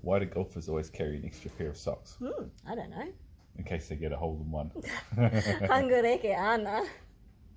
Why do golfers always carry an extra pair of socks? Mm, I don't know. In case they get a hole in one. 한글에 ana.